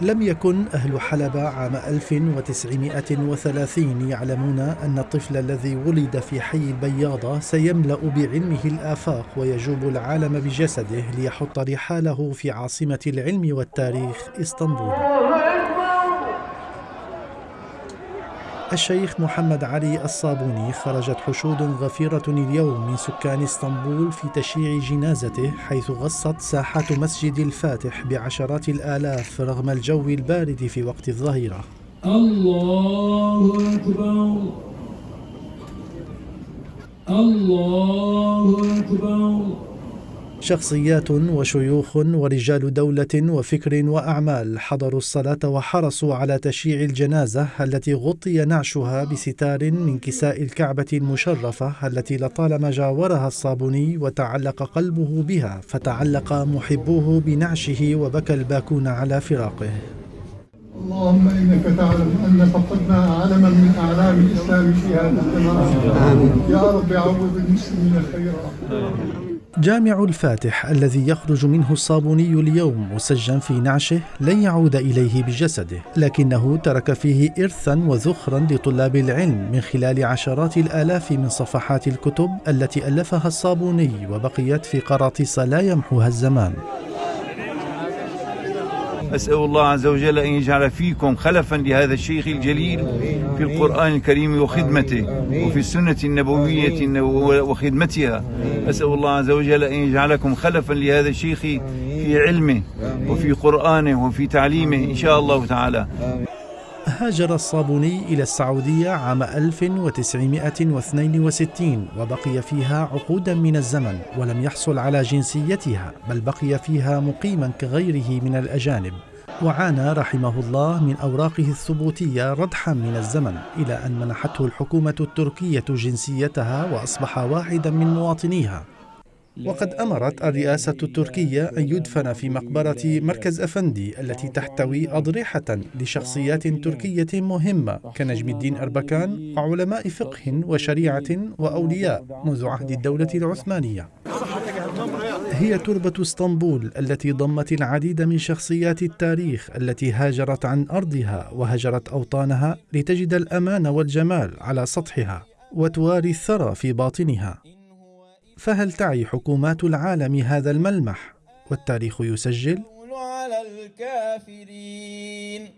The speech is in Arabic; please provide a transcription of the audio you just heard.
لم يكن أهل حلب عام 1930 يعلمون أن الطفل الذي ولد في حي البياضة سيملأ بعلمه الآفاق ويجوب العالم بجسده ليحط رحاله في عاصمة العلم والتاريخ إسطنبول. الشيخ محمد علي الصابوني خرجت حشود غفيرة اليوم من سكان اسطنبول في تشييع جنازته حيث غصت ساحات مسجد الفاتح بعشرات الآلاف رغم الجو البارد في وقت الظهيرة. الله أكبر. الله أكبر. شخصيات وشيوخ ورجال دولة وفكر وأعمال حضروا الصلاة وحرصوا على تشييع الجنازة التي غطي نعشها بستار من كساء الكعبة المشرفة التي لطالما جاورها الصابوني وتعلق قلبه بها فتعلق محبوه بنعشه وبكى الباكون على فراقه. اللهم إنك تعلم أن فقدنا علما من أعلام الإسلام في هذا الزمان. يا رب عوض المسلمين خيرا. جامع الفاتح الذي يخرج منه الصابوني اليوم مسجا في نعشه لن يعود إليه بجسده لكنه ترك فيه ارثا وذخرا لطلاب العلم من خلال عشرات الآلاف من صفحات الكتب التي ألفها الصابوني وبقيت في قراطيس لا يمحوها الزمان. أسأل الله عز وجل أن يجعل فيكم خلفا لهذا الشيخ الجليل في القرآن الكريم وخدمته وفي السنة النبوية وخدمتها. أسأل الله عز وجل أن يجعلكم خلفا لهذا الشيخ في علمه وفي قرآنه وفي تعليمه إن شاء الله تعالى. هاجر الصابوني إلى السعودية عام 1962 وبقي فيها عقودا من الزمن ولم يحصل على جنسيتها بل بقي فيها مقيما كغيره من الأجانب. وعانى رحمه الله من أوراقه الثبوتية ردحا من الزمن إلى أن منحته الحكومة التركية جنسيتها وأصبح واحدا من مواطنيها. وقد أمرت الرئاسة التركية أن يدفن في مقبرة مركز أفندي التي تحتوي أضرحة لشخصيات تركية مهمة كنجم الدين أربكان وعلماء فقه وشريعة وأولياء منذ عهد الدولة العثمانية. هي تربة اسطنبول التي ضمت العديد من شخصيات التاريخ التي هاجرت عن أرضها وهجرت أوطانها لتجد الأمان والجمال على سطحها وتواري الثرى في باطنها. فهل تعي حكومات العالم هذا الملمح؟ والتاريخ يسجل.